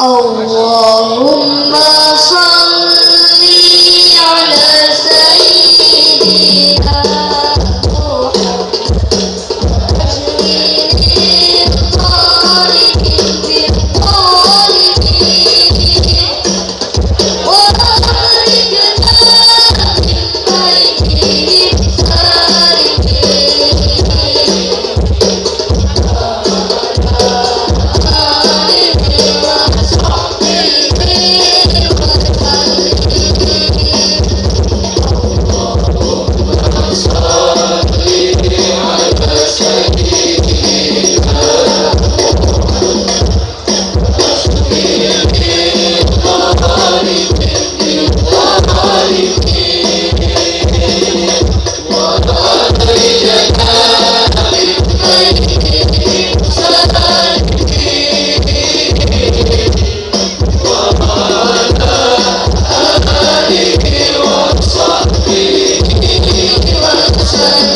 اللهم صل على سيدنا Thank you.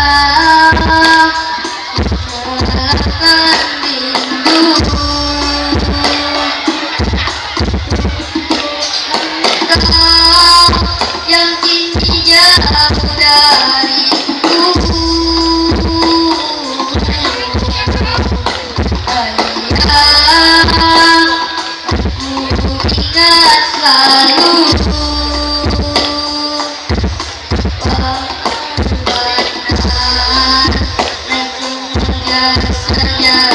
Allah Yeah.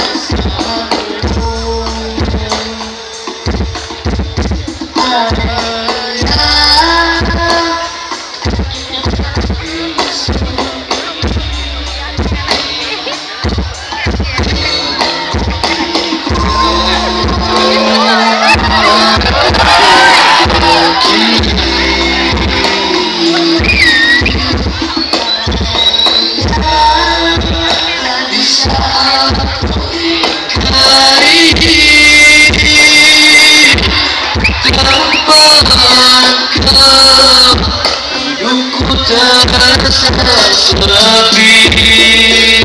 Chakras Rati